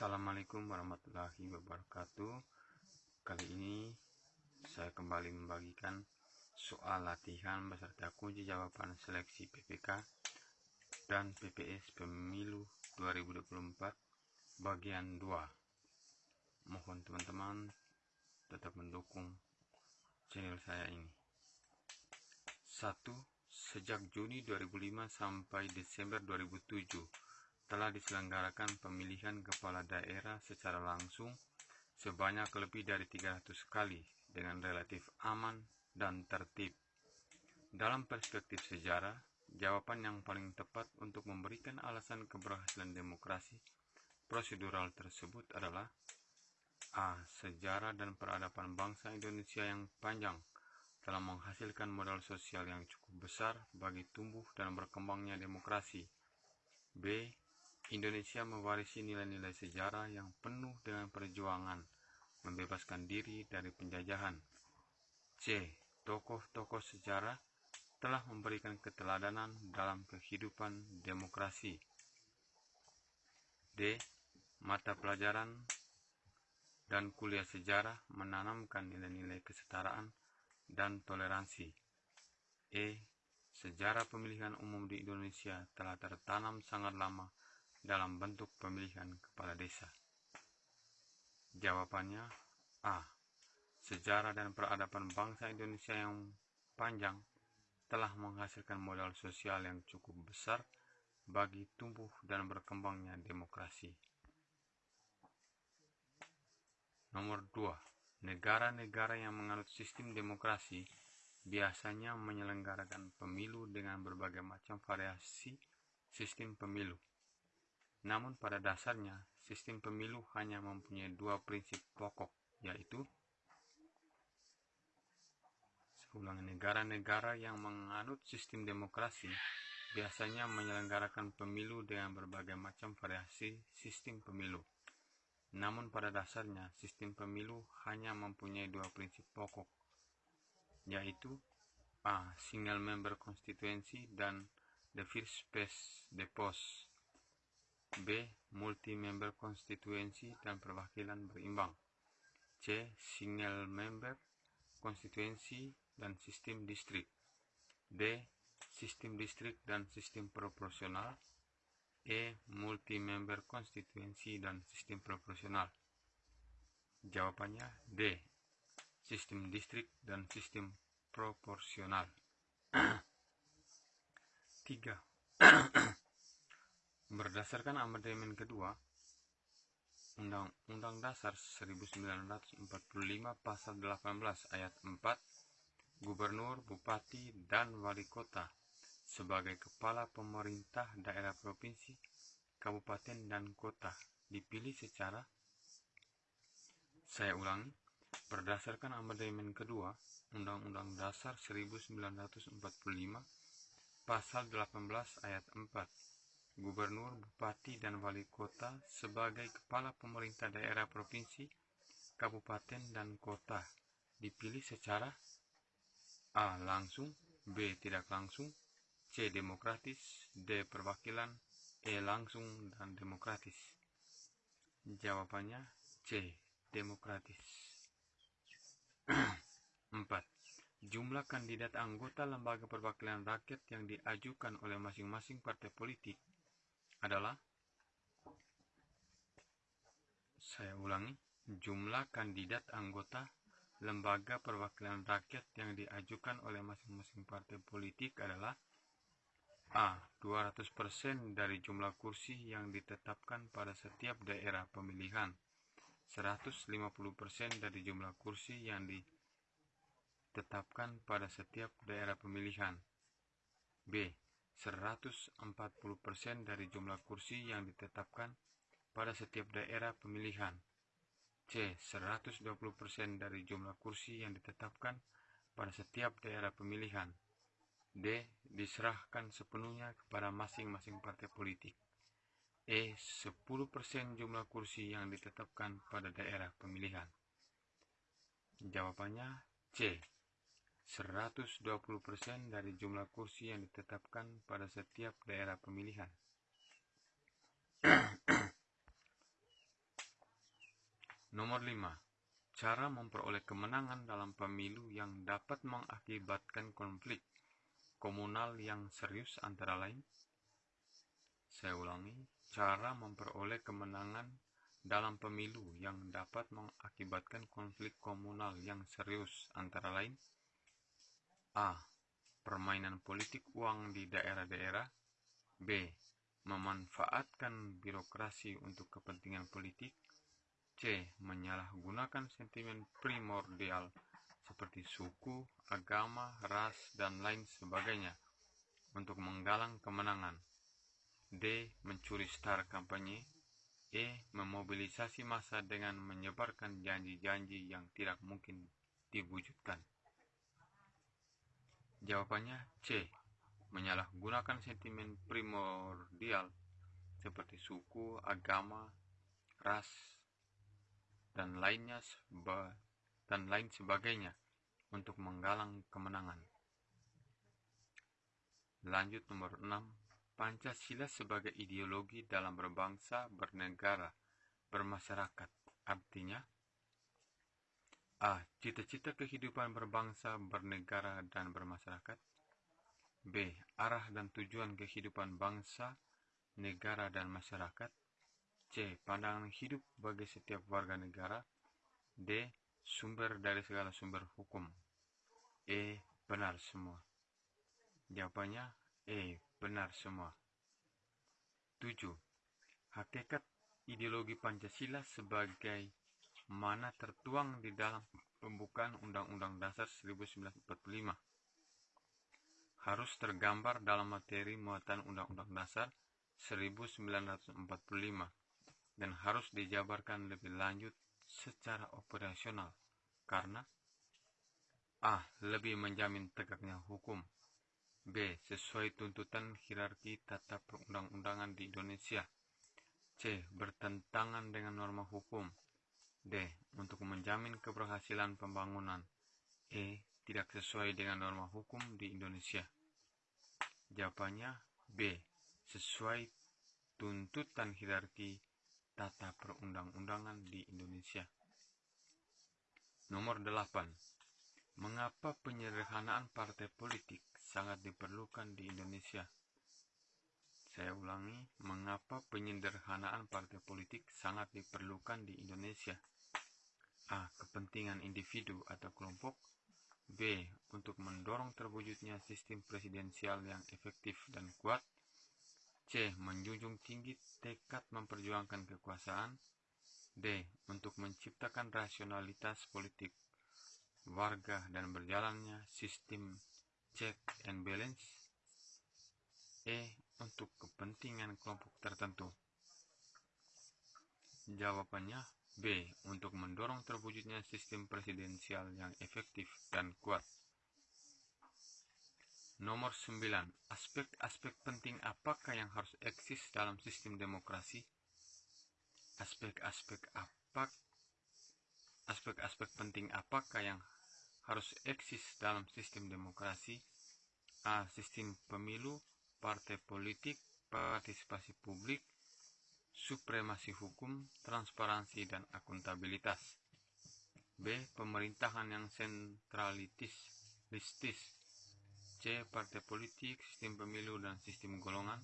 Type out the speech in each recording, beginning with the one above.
Assalamualaikum warahmatullahi wabarakatuh Kali ini saya kembali membagikan soal latihan beserta kunci jawaban seleksi PPK dan PPS Pemilu 2024 bagian 2 Mohon teman-teman tetap mendukung channel saya ini 1. Sejak Juni 2005 sampai Desember 2007 telah diselenggarakan pemilihan kepala daerah secara langsung sebanyak lebih dari 300 kali dengan relatif aman dan tertib. Dalam perspektif sejarah, jawaban yang paling tepat untuk memberikan alasan keberhasilan demokrasi prosedural tersebut adalah A. Sejarah dan peradaban bangsa Indonesia yang panjang telah menghasilkan modal sosial yang cukup besar bagi tumbuh dan berkembangnya demokrasi. B. Indonesia mewarisi nilai-nilai sejarah yang penuh dengan perjuangan membebaskan diri dari penjajahan. C. Tokoh-tokoh sejarah telah memberikan keteladanan dalam kehidupan demokrasi. D. Mata pelajaran dan kuliah sejarah menanamkan nilai-nilai kesetaraan dan toleransi. E. Sejarah pemilihan umum di Indonesia telah tertanam sangat lama dalam bentuk pemilihan kepala desa? Jawabannya A. Sejarah dan peradaban bangsa Indonesia yang panjang telah menghasilkan modal sosial yang cukup besar bagi tumbuh dan berkembangnya demokrasi. Nomor 2. Negara-negara yang menganut sistem demokrasi biasanya menyelenggarakan pemilu dengan berbagai macam variasi sistem pemilu. Namun pada dasarnya, sistem pemilu hanya mempunyai dua prinsip pokok, yaitu seulang negara-negara yang menganut sistem demokrasi biasanya menyelenggarakan pemilu dengan berbagai macam variasi sistem pemilu. Namun pada dasarnya, sistem pemilu hanya mempunyai dua prinsip pokok, yaitu A. Single member constituency dan the first the post B. Multi-member konstituensi dan perwakilan berimbang. C. Single member konstituensi dan sistem distrik. D. Sistem distrik dan sistem proporsional. E. Multi-member konstituensi dan sistem proporsional. Jawabannya D. Sistem distrik dan sistem proporsional. 3. Berdasarkan amandemen kedua, Undang-Undang Dasar 1945 Pasal 18 Ayat 4, Gubernur, Bupati, dan Wali Kota sebagai kepala pemerintah daerah provinsi, kabupaten, dan kota dipilih secara saya ulangi, berdasarkan amandemen kedua Undang-Undang Dasar 1945 Pasal 18 Ayat 4 gubernur, bupati, dan wali kota sebagai kepala pemerintah daerah provinsi, kabupaten, dan kota dipilih secara A. Langsung B. Tidak langsung C. Demokratis D. Perwakilan E. Langsung dan demokratis Jawabannya C. Demokratis 4. Jumlah kandidat anggota lembaga perwakilan rakyat yang diajukan oleh masing-masing partai politik adalah saya ulangi jumlah kandidat anggota lembaga perwakilan rakyat yang diajukan oleh masing-masing partai politik adalah A. 200% dari jumlah kursi yang ditetapkan pada setiap daerah pemilihan 150% dari jumlah kursi yang ditetapkan pada setiap daerah pemilihan B. 140% dari jumlah kursi yang ditetapkan pada setiap daerah pemilihan. C. 120% dari jumlah kursi yang ditetapkan pada setiap daerah pemilihan. D. Diserahkan sepenuhnya kepada masing-masing partai politik. E. 10% jumlah kursi yang ditetapkan pada daerah pemilihan. Jawabannya C. 120% dari jumlah kursi yang ditetapkan pada setiap daerah pemilihan. Nomor 5. Cara memperoleh kemenangan dalam pemilu yang dapat mengakibatkan konflik komunal yang serius antara lain. Saya ulangi, cara memperoleh kemenangan dalam pemilu yang dapat mengakibatkan konflik komunal yang serius antara lain A. Permainan politik uang di daerah-daerah B. Memanfaatkan birokrasi untuk kepentingan politik C. Menyalahgunakan sentimen primordial seperti suku, agama, ras, dan lain sebagainya untuk menggalang kemenangan D. Mencuri star kampanye E. Memobilisasi massa dengan menyebarkan janji-janji yang tidak mungkin diwujudkan. Jawabannya C. Menyalahgunakan sentimen primordial seperti suku, agama, ras, dan lainnya seba, dan lain sebagainya untuk menggalang kemenangan. Lanjut nomor 6. Pancasila sebagai ideologi dalam berbangsa, bernegara, bermasyarakat. Artinya, A. Cita-cita kehidupan berbangsa, bernegara, dan bermasyarakat. B. Arah dan tujuan kehidupan bangsa, negara, dan masyarakat. C. Pandangan hidup bagi setiap warga negara. D. Sumber dari segala sumber hukum. E. Benar semua. Jawabannya E benar semua. 7. Hakikat ideologi Pancasila sebagai mana tertuang di dalam pembukaan Undang-Undang Dasar 1945 harus tergambar dalam materi muatan Undang-Undang Dasar 1945 dan harus dijabarkan lebih lanjut secara operasional karena A. Lebih menjamin tegaknya hukum B. Sesuai tuntutan hierarki tata perundang-undangan di Indonesia. C. Bertentangan dengan norma hukum. D. Untuk menjamin keberhasilan pembangunan. E. Tidak sesuai dengan norma hukum di Indonesia. Jawabannya B. Sesuai tuntutan hierarki tata perundang-undangan di Indonesia. Nomor 8. Mengapa penyederhanaan partai politik sangat diperlukan di Indonesia. Saya ulangi, mengapa penyederhanaan partai politik sangat diperlukan di Indonesia? A. Kepentingan individu atau kelompok. B. Untuk mendorong terwujudnya sistem presidensial yang efektif dan kuat. C. Menjunjung tinggi tekad memperjuangkan kekuasaan. D. Untuk menciptakan rasionalitas politik warga dan berjalannya sistem check and balance E. Untuk kepentingan kelompok tertentu Jawabannya B. Untuk mendorong terwujudnya sistem presidensial yang efektif dan kuat Nomor 9. Aspek-aspek penting apakah yang harus eksis dalam sistem demokrasi? Aspek-aspek apa aspek-aspek penting apakah yang harus eksis dalam sistem demokrasi A. Sistem pemilu, partai politik, partisipasi publik, supremasi hukum, transparansi, dan akuntabilitas. B. Pemerintahan yang sentralitis, listis. C. Partai politik, sistem pemilu, dan sistem golongan.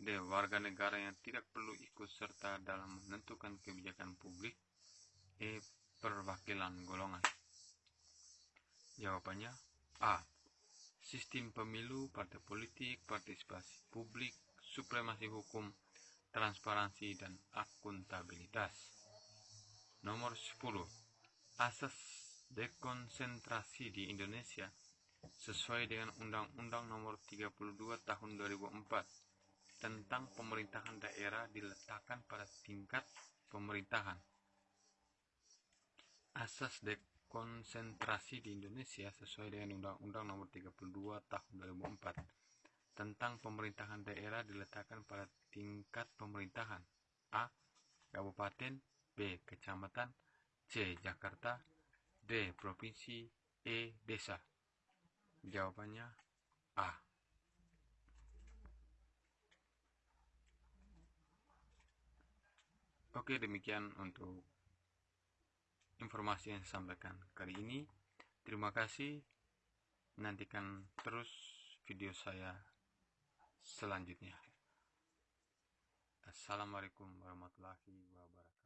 D. Warga negara yang tidak perlu ikut serta dalam menentukan kebijakan publik. E. Perwakilan golongan. Jawabannya A. Sistem pemilu, partai politik, partisipasi publik, supremasi hukum, transparansi, dan akuntabilitas. Nomor 10. Asas dekonsentrasi di Indonesia sesuai dengan Undang-Undang Nomor 32 Tahun 2004 tentang pemerintahan daerah diletakkan pada tingkat pemerintahan. Asas dek konsentrasi di Indonesia sesuai dengan Undang-Undang Nomor 32 Tahun 2004 tentang pemerintahan daerah diletakkan pada tingkat pemerintahan A. Kabupaten B. Kecamatan C. Jakarta D. Provinsi E. Desa Jawabannya A. Oke demikian untuk informasi yang saya sampaikan kali ini. Terima kasih. Nantikan terus video saya selanjutnya. Assalamualaikum warahmatullahi wabarakatuh.